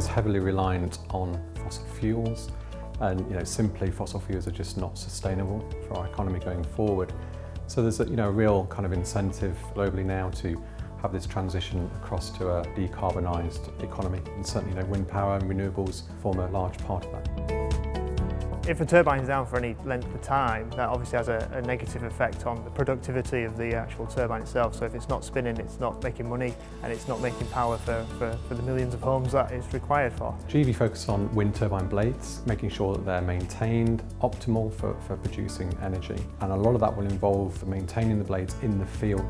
is heavily reliant on fossil fuels and you know, simply fossil fuels are just not sustainable for our economy going forward. So there's a you know, a real kind of incentive globally now to have this transition across to a decarbonised economy and certainly you know, wind power and renewables form a large part of that. If a turbine is down for any length of time, that obviously has a, a, negative effect on the productivity of the actual turbine itself. So if it's not spinning, it's not making money and it's not making power for, for, for the millions of homes that it's required for. GV focus on wind turbine blades, making sure that they're maintained, optimal for, for producing energy. And a lot of that will involve maintaining the blades in the field.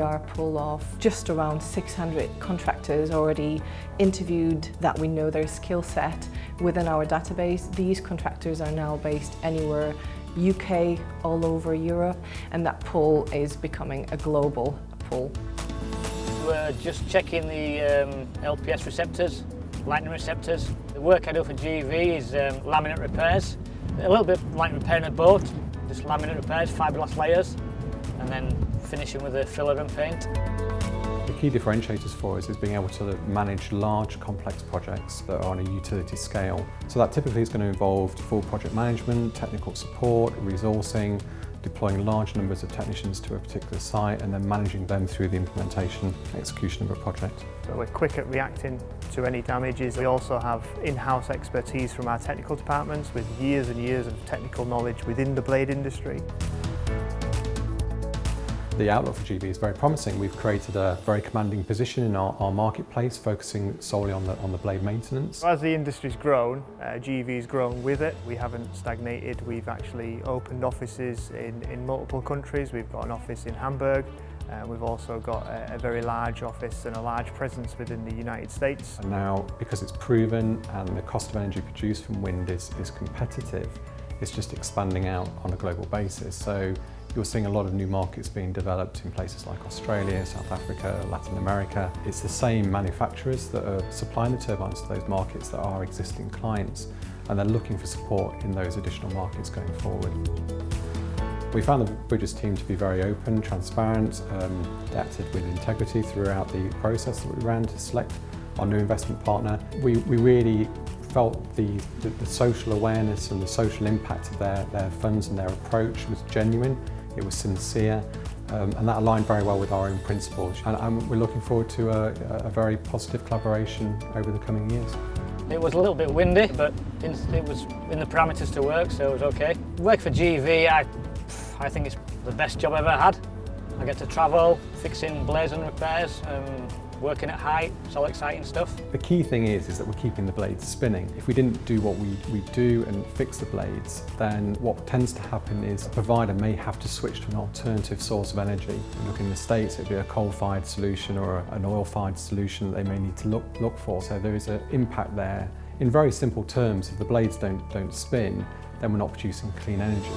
Are full of just around 600 contractors already interviewed that we know their skill set within our database. These contractors are now based anywhere UK, all over Europe, and that pool is becoming a global pool. We're just checking the um, LPS receptors, lightning receptors. The work I do for GV is um, laminate repairs. A little bit like repairing a boat, just laminate repairs, fiberglass layers, and then finishing with a filler and paint. The key differentiators for us is being able to manage large complex projects that are on a utility scale. So that typically is going to involve full project management, technical support, resourcing, deploying large numbers of technicians to a particular site and then managing them through the implementation and execution of a project. So we're quick at reacting to any damages. We also have in-house expertise from our technical departments with years and years of technical knowledge within the blade industry. The outlook for GV is very promising. We've created a very commanding position in our, our marketplace, focusing solely on the, on the blade maintenance. As the industry's grown, uh, GV's grown with it. We haven't stagnated. We've actually opened offices in, in multiple countries. We've got an office in Hamburg. Uh, we've also got a, a very large office and a large presence within the United States. And now, because it's proven and the cost of energy produced from wind is, is competitive, it's just expanding out on a global basis. So you're seeing a lot of new markets being developed in places like Australia, South Africa, Latin America. It's the same manufacturers that are supplying the turbines to those markets that are existing clients and they're looking for support in those additional markets going forward. We found the Bridges team to be very open, transparent, um, acted with integrity throughout the process that we ran to select our new investment partner. We, we really felt the, the, the social awareness and the social impact of their, their funds and their approach was genuine it was sincere, um, and that aligned very well with our own principles. And, and we're looking forward to a, a, very positive collaboration over the coming years. It was a little bit windy, but it was in the parameters to work, so it was okay. Work for GV, I, I think it's the best job I've ever had. I get to travel, fixing and repairs, um, working at height, it's all exciting stuff. The key thing is, is that we're keeping the blades spinning. If we didn't do what we, we do and fix the blades, then what tends to happen is a provider may have to switch to an alternative source of energy. Look in the States, it'd be a coal-fired solution or an oil-fired solution that they may need to look, look for. So there is an impact there. In very simple terms, if the blades don't, don't spin, then we're not producing clean energy.